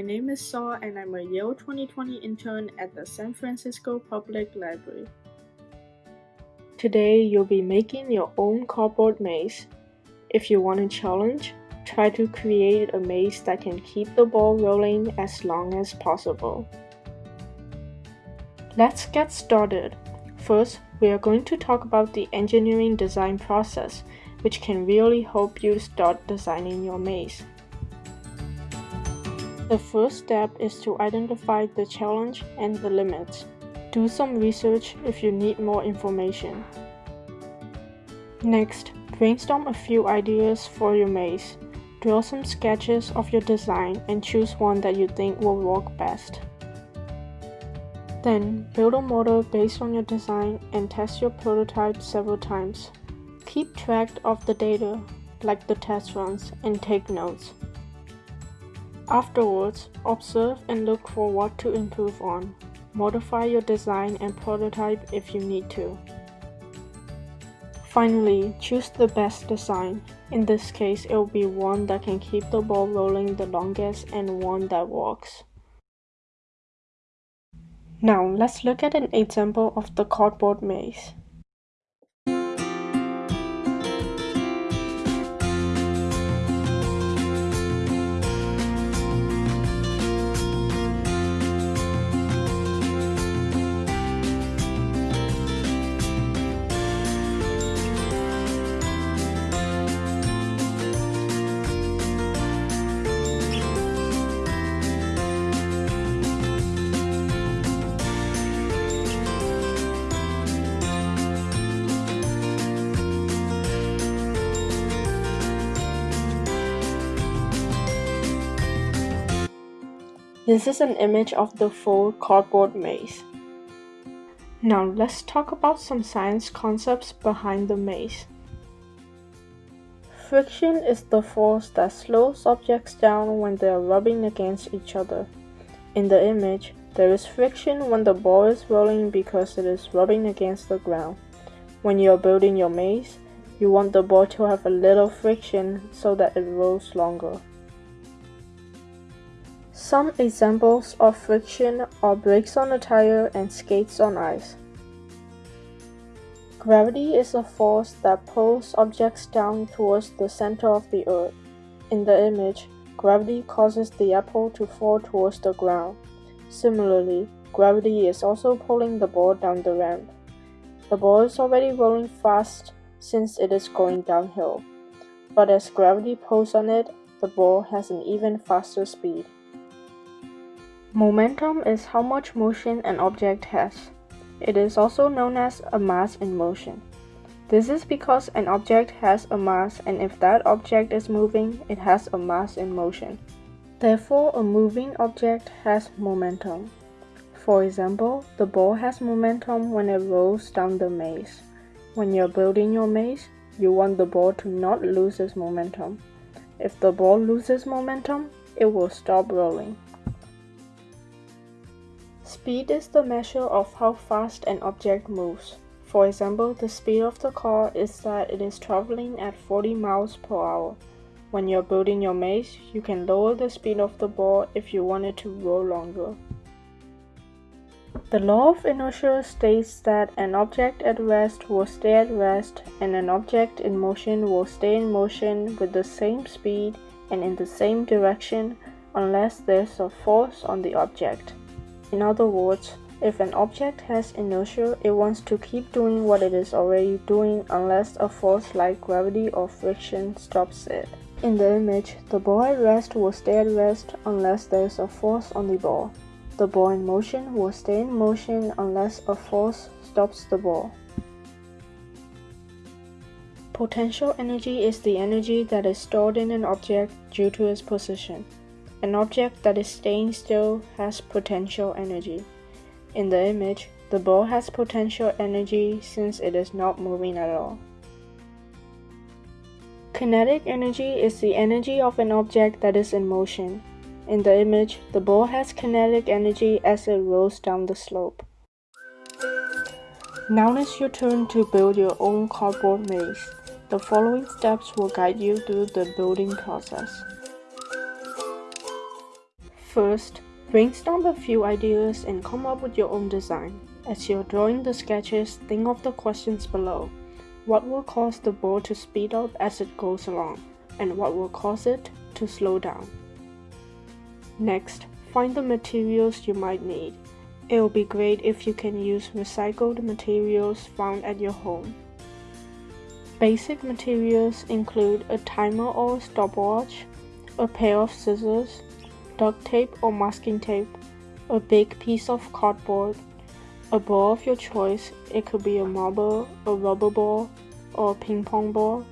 my name is Saw and I'm a Yale 2020 intern at the San Francisco Public Library. Today you'll be making your own cardboard maze. If you want a challenge, try to create a maze that can keep the ball rolling as long as possible. Let's get started. First, we are going to talk about the engineering design process, which can really help you start designing your maze. The first step is to identify the challenge and the limits. Do some research if you need more information. Next, brainstorm a few ideas for your maze. Draw some sketches of your design and choose one that you think will work best. Then, build a model based on your design and test your prototype several times. Keep track of the data, like the test runs, and take notes. Afterwards, observe and look for what to improve on. Modify your design and prototype if you need to. Finally, choose the best design. In this case, it will be one that can keep the ball rolling the longest and one that works. Now, let's look at an example of the cardboard maze. This is an image of the full cardboard maze. Now let's talk about some science concepts behind the maze. Friction is the force that slows objects down when they are rubbing against each other. In the image, there is friction when the ball is rolling because it is rubbing against the ground. When you are building your maze, you want the ball to have a little friction so that it rolls longer. Some examples of friction are brakes on a tire and skates on ice. Gravity is a force that pulls objects down towards the center of the earth. In the image, gravity causes the apple to fall towards the ground. Similarly, gravity is also pulling the ball down the ramp. The ball is already rolling fast since it is going downhill. But as gravity pulls on it, the ball has an even faster speed. Momentum is how much motion an object has. It is also known as a mass in motion. This is because an object has a mass and if that object is moving, it has a mass in motion. Therefore, a moving object has momentum. For example, the ball has momentum when it rolls down the maze. When you're building your maze, you want the ball to not lose its momentum. If the ball loses momentum, it will stop rolling. Speed is the measure of how fast an object moves. For example, the speed of the car is that it is traveling at 40 miles per hour. When you're building your maze, you can lower the speed of the ball if you want it to roll longer. The law of inertia states that an object at rest will stay at rest and an object in motion will stay in motion with the same speed and in the same direction unless there's a force on the object. In other words, if an object has inertia, it wants to keep doing what it is already doing unless a force like gravity or friction stops it. In the image, the ball at rest will stay at rest unless there is a force on the ball. The ball in motion will stay in motion unless a force stops the ball. Potential energy is the energy that is stored in an object due to its position. An object that is staying still has potential energy. In the image, the ball has potential energy since it is not moving at all. Kinetic energy is the energy of an object that is in motion. In the image, the ball has kinetic energy as it rolls down the slope. Now it's your turn to build your own cardboard maze. The following steps will guide you through the building process. First, brainstorm a few ideas and come up with your own design. As you're drawing the sketches, think of the questions below. What will cause the ball to speed up as it goes along? And what will cause it to slow down? Next, find the materials you might need. It will be great if you can use recycled materials found at your home. Basic materials include a timer or stopwatch, a pair of scissors, duct tape or masking tape, a big piece of cardboard, a ball of your choice, it could be a marble, a rubber ball, or a ping pong ball,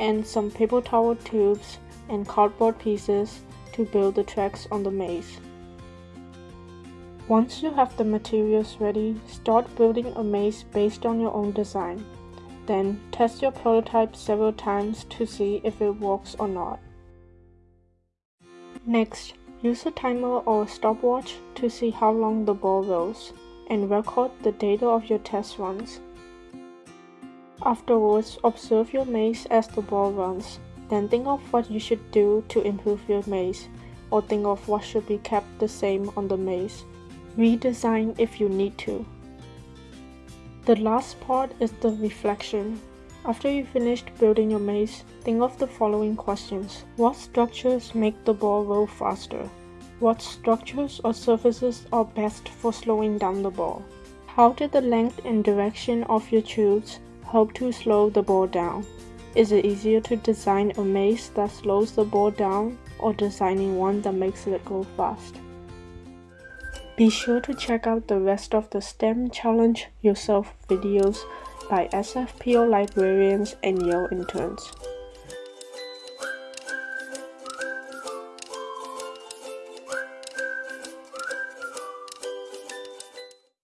and some paper towel tubes and cardboard pieces to build the tracks on the maze. Once you have the materials ready, start building a maze based on your own design. Then test your prototype several times to see if it works or not. Next, use a timer or a stopwatch to see how long the ball rolls, and record the data of your test runs. Afterwards, observe your maze as the ball runs, then think of what you should do to improve your maze, or think of what should be kept the same on the maze. Redesign if you need to. The last part is the reflection. After you finished building your maze, think of the following questions. What structures make the ball roll faster? What structures or surfaces are best for slowing down the ball? How did the length and direction of your tubes help to slow the ball down? Is it easier to design a maze that slows the ball down or designing one that makes it go fast? Be sure to check out the rest of the STEM Challenge Yourself videos by SFPL librarians and Yale interns.